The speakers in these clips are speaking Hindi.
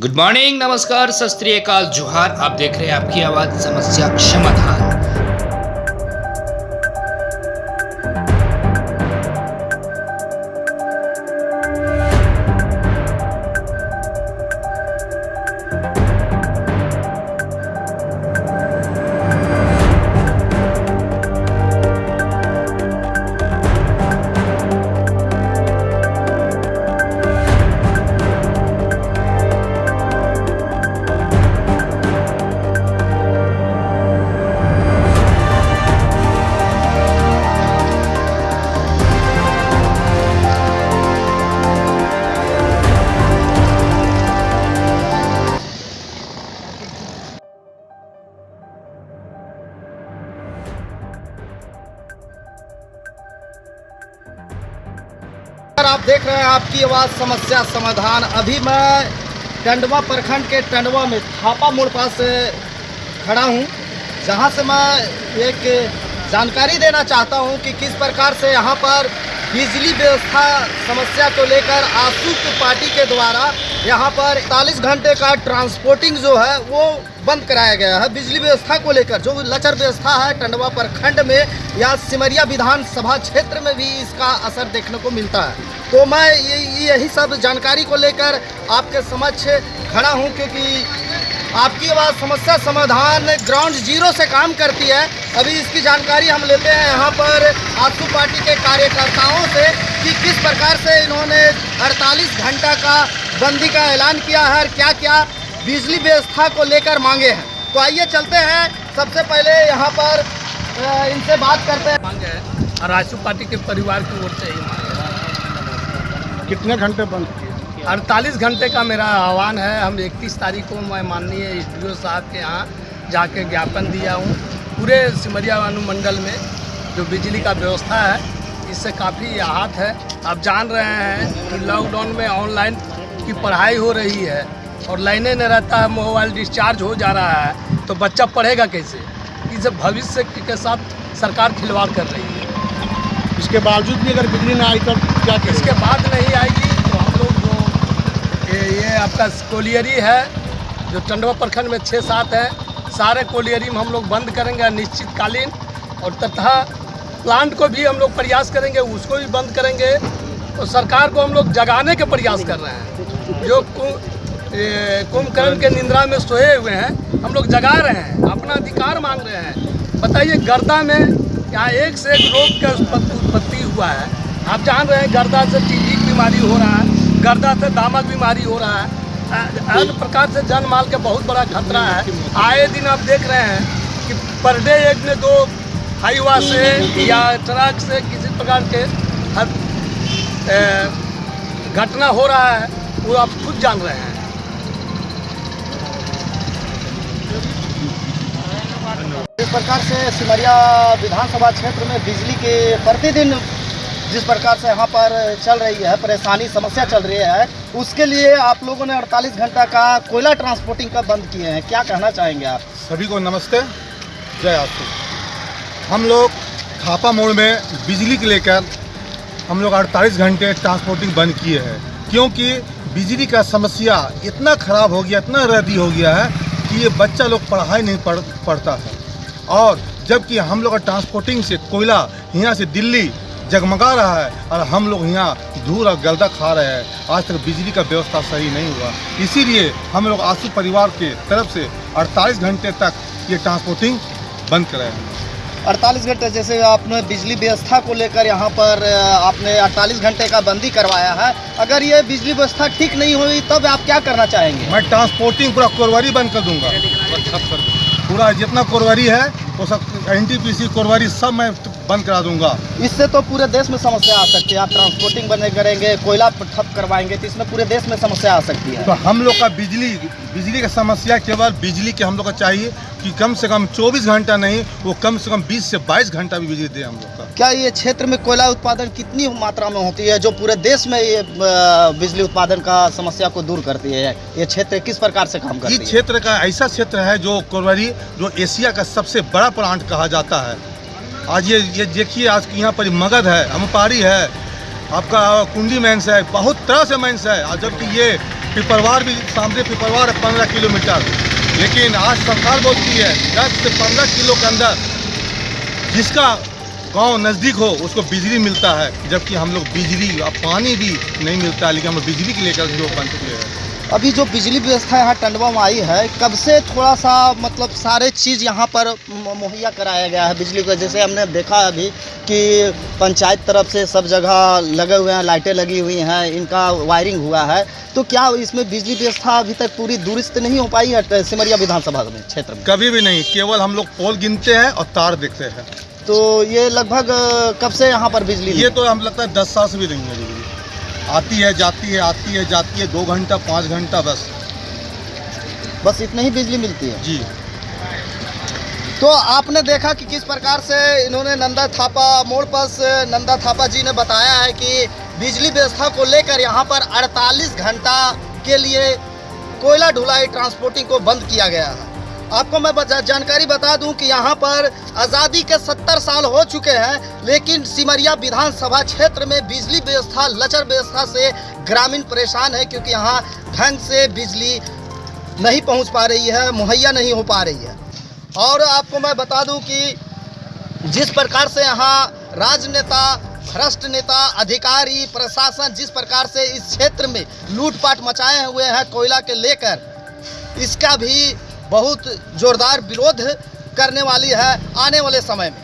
गुड मॉर्निंग नमस्कार, सत श्री अकाल, जोहार। आप देख रहे हैं आपकी आवाज़, समस्या, समाधान। आप देख रहे हैं आपकी आवाज़ समस्या समाधान। अभी मैं टंडवा प्रखंड के टंडवा में थापा मोड़ पास खड़ा हूँ, जहाँ से मैं एक जानकारी देना चाहता हूँ कि किस प्रकार से यहाँ पर बिजली व्यवस्था समस्या को लेकर आसू पार्टी के द्वारा यहाँ पर 40 घंटे का ट्रांसपोर्टिंग जो है वो बंद कराया गया है। बिजली व्यवस्था को लेकर जो लचर व्यवस्था है टंडवा प्रखंड में या सिमरिया विधानसभा क्षेत्र में भी इसका असर देखने को मिलता है। तो मैं यही सब जानकारी को लेकर आपके समक्ष खड़ा हूँ, क्योंकि आपकी आवाज़ समस्या समाधान ग्राउंड ज़ीरो से काम करती है। अभी इसकी जानकारी हम लेते हैं यहाँ पर आसू पार्टी के कार्यकर्ताओं से कि किस प्रकार से इन्होंने 48 घंटा का बंदी का ऐलान किया है और क्या क्या बिजली व्यवस्था को लेकर मांगे हैं। तो आइए चलते हैं। सबसे पहले यहाँ पर इनसे बात करते हैं। मांग है। और आशु पार्टी के परिवार की ओर से ही मांग कितने घंटे बंद? अड़तालीस घंटे का मेरा आह्वान है। हम इकतीस तारीख को मैं माननीय एस साहब के यहाँ जाके ज्ञापन दिया हूँ। पूरे सिमरिया अनुमंडल में जो बिजली का व्यवस्था है इससे काफ़ी आहत है। आप जान रहे हैं कि लॉकडाउन में ऑनलाइन की पढ़ाई हो रही है और लाइने नहीं रहता है मोबाइल डिस्चार्ज हो जा रहा है तो बच्चा पढ़ेगा कैसे? इसे भविष्य के साथ सरकार खिलवाड़ कर रही है। इसके बावजूद भी अगर बिजली ना आई तो क्या इसके बाद नहीं आएगी। ये, ये आपका कोलियरी है जो टंडवा प्रखंड में छः सात है। सारे कोलियरी में हम लोग बंद करेंगे अनिश्चितकालीन और तथा प्लांट को भी हम लोग प्रयास करेंगे उसको भी बंद करेंगे। और सरकार को हम लोग जगाने के प्रयास कर रहे हैं। जो कुंभकर्ण के निंद्रा में सोए हुए हैं हम लोग जगा रहे हैं अपना अधिकार मांग रहे हैं। बताइए गर्दा में यहाँ एक से एक रोग का उत्पत्ति हुआ है? आप जान रहे हैं गर्दा से टीबी की बीमारी हो रहा है। गर्दा से दामक बीमारी हो रहा है। अन्य प्रकार से जन माल का बहुत बड़ा खतरा है। आए दिन आप देख रहे हैं कि पर डे एक में दो हाईवा से या ट्रक से किसी प्रकार के हर घटना हो रहा है, वो आप खुद जान रहे हैं। इस प्रकार से सिमरिया विधानसभा क्षेत्र में बिजली के प्रतिदिन जिस प्रकार से यहाँ पर चल रही है, परेशानी, समस्या चल रही है, उसके लिए आप लोगों ने 48 घंटा का कोयला ट्रांसपोर्टिंग का बंद किए हैं। क्या कहना चाहेंगे आप? सभी को नमस्ते, जय आसू हम लोग थापा मोड़ में बिजली के लेकर हम लोग 48 घंटे ट्रांसपोर्टिंग बंद किए हैं, क्योंकि बिजली का समस्या इतना ख़राब हो गया, इतना रद्दी हो गया है कि ये बच्चा लोग पढ़ाई नहीं पढ़, पढ़ता है। और जबकि हम लोग का ट्रांसपोर्टिंग से कोयला यहाँ से दिल्ली जगमगा रहा है और हम लोग यहाँ धूल और गलदा खा रहे हैं। आज तक बिजली का व्यवस्था सही नहीं हुआ। इसीलिए हम लोग आँसू परिवार के तरफ़ से 48 घंटे तक ये ट्रांसपोर्टिंग बंद कराए हैं 48 घंटे जैसे आपने बिजली व्यवस्था को लेकर यहाँ पर आपने 48 घंटे का बंदी करवाया है। अगर ये बिजली व्यवस्था ठीक नहीं हुई तब आप क्या करना चाहेंगे? मैं ट्रांसपोर्टिंग पूरा कोरवारी बंद कर दूँगा। पूरा जितना कोरवारी है वो सब एन टी पी सी कोरवारी सब मैं बंद करा दूँगा। इससे तो पूरे देश में समस्या आ सकती है। आप ट्रांसपोर्टिंग बंद करेंगे कोयला ठप करवाएँगे तो इसमें पूरे देश में समस्या आ सकती है। तो हम लोग का बिजली बिजली का समस्या केवल बिजली के हम लोग का चाहिए कि कम से कम 24 घंटा नहीं वो कम से कम 20 से 22 घंटा भी बिजली दे हम लोग का। क्या ये क्षेत्र में कोयला उत्पादन कितनी मात्रा में होती है जो पूरे देश में ये बिजली उत्पादन का समस्या को दूर करती है? ये क्षेत्र किस प्रकार से काम करती है? क्षेत्र का ऐसा क्षेत्र है जो कोरवारी जो एशिया का सबसे बड़ा प्लांट कहा जाता है। आज ये ये देखिए, आज यहाँ पर मगध है अमपारी है, आपका कुंडी मैंस है, बहुत तरह से मैंस है और जबकि ये पिपरवार भी सामने पिपरवार है, पंद्रह किलोमीटर। लेकिन आज सरकार बोलती है, दस से पंद्रह किलो के अंदर जिसका गाँव नज़दीक हो, उसको बिजली मिलता है, जबकि हम लोग बिजली और पानी भी नहीं मिलता है लेकिन हम बिजली के लेकर जो बन चुके हैं। अभी जो बिजली व्यवस्था यहाँ टंडवा में आई है कब से थोड़ा सा मतलब सारे चीज़ यहाँ पर मुहैया कराया गया है बिजली का? जैसे हमने देखा अभी कि पंचायत तरफ़ से सब जगह लगे हुए हैं लाइटें लगी हुई हैं इनका वायरिंग हुआ है। तो क्या इसमें बिजली व्यवस्था अभी तक पूरी दुरुस्त नहीं हो पाई है सिमरिया विधानसभा में क्षेत्र में? कभी भी नहीं केवल हम लोग पोल गिनते हैं और तार देखते हैं। तो ये लगभग कब से यहाँ पर बिजली ये तो हम लगता है दस साल से भी नहीं है आती है जाती है आती है जाती है दो घंटा पाँच घंटा बस। बस इतनी ही बिजली मिलती है? जी। तो आपने देखा कि किस प्रकार से इन्होंने नंदा थापा मोड़ पर नंदा थापा जी ने बताया है कि बिजली व्यवस्था को लेकर यहाँ पर 48 घंटा के लिए कोयला ढुलाई ट्रांसपोर्टिंग को बंद किया गया है। आपको मैं जानकारी बता दूँ कि यहाँ पर आज़ादी के 70 साल हो चुके हैं, लेकिन सिमरिया विधानसभा क्षेत्र में बिजली व्यवस्था, लचर व्यवस्था से ग्रामीण परेशान है क्योंकि यहाँ ढंग से बिजली नहीं पहुँच पा रही है, मुहैया नहीं हो पा रही है। और आपको मैं बता दूँ कि जिस प्रकार से यहाँ राजनेता, भ्रष्ट नेता, अधिकारी, प्रशासन जिस प्रकार से इस क्षेत्र में लूटपाट मचाए हुए हैं, कोयला के लेकर, इसका भी बहुत जोरदार विरोध करने वाली है आने वाले समय में।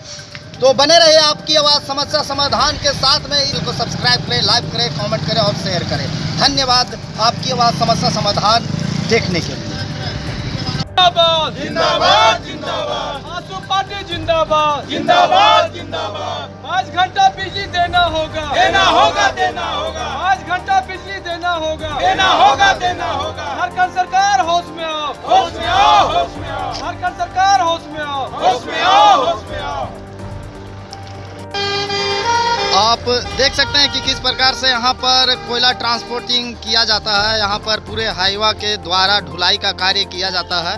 तो बने रहे आपकी आवाज़, समस्या समाधान के साथ में। इनको सब्सक्राइब करें लाइक करें कमेंट करें और शेयर करें। धन्यवाद आपकी आवाज़, समस्या समाधान देखने के लिए। जिंदाबाद। जिंदाबाद जिंदाबाद। आँसू पार्टी जिंदाबाद। जिंदाबाद जिंदाबाद। पाँच घंटा बिजली देना होगा। देना होगा देना होगा। पाँच घंटा बिजली देना होगा। देना होगा देना होगा। झारखंड सरकार होश में आओ। होश में आओ होश में आओ। झारखंड सरकार होश में आओ। होश में आओ होश में आओ। आप देख सकते हैं कि किस प्रकार से यहाँ पर कोयला ट्रांसपोर्टिंग किया जाता है। यहाँ पर पूरे हाईवा के द्वारा ढुलाई का कार्य किया जाता है।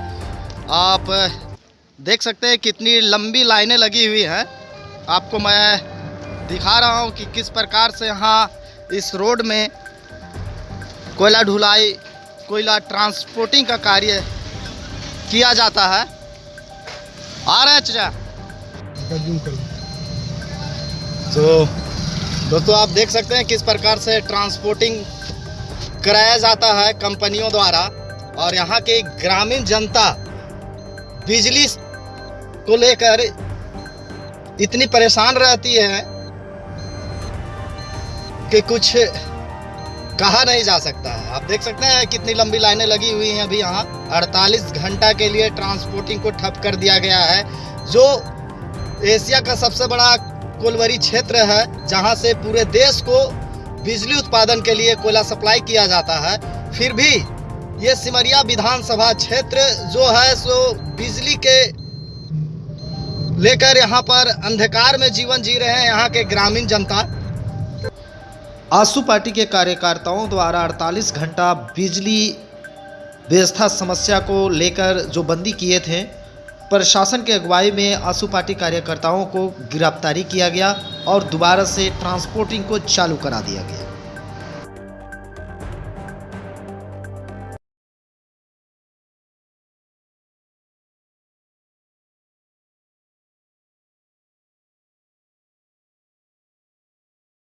आप देख सकते हैं कितनी लंबी लाइनें लगी हुई हैं। आपको मैं दिखा रहा हूँ कि किस प्रकार से यहाँ इस रोड में कोयला ढुलाई, कोयला ट्रांसपोर्टिंग का कार्य किया जाता है। आ रहे हैं चचा तो दोस्तों आप देख सकते हैं किस प्रकार से ट्रांसपोर्टिंग कराया जाता है कंपनियों द्वारा। और यहाँ की ग्रामीण जनता बिजली को लेकर इतनी परेशान रहती है कि कुछ कहा नहीं जा सकता है। आप देख सकते हैं कितनी लंबी लाइनें लगी हुई हैं अभी यहाँ। 48 घंटा के लिए ट्रांसपोर्टिंग को ठप कर दिया गया है, जो एशिया का सबसे बड़ा कोलवरी क्षेत्र है, जहाँ से पूरे देश को बिजली उत्पादन के लिए कोयला सप्लाई किया जाता है। फिर भी ये सिमरिया विधानसभा क्षेत्र जो है, सो बिजली के लेकर यहाँ पर अंधकार में जीवन जी रहे हैं, यहाँ के ग्रामीण जनता। आसू पार्टी के कार्यकर्ताओं द्वारा 48 घंटा बिजली व्यवस्था समस्या को लेकर जो बंदी किए थे प्रशासन के अगुवाई में आँसू पार्टी कार्यकर्ताओं को गिरफ्तारी किया गया और दोबारा से ट्रांसपोर्टिंग को चालू करा दिया गया।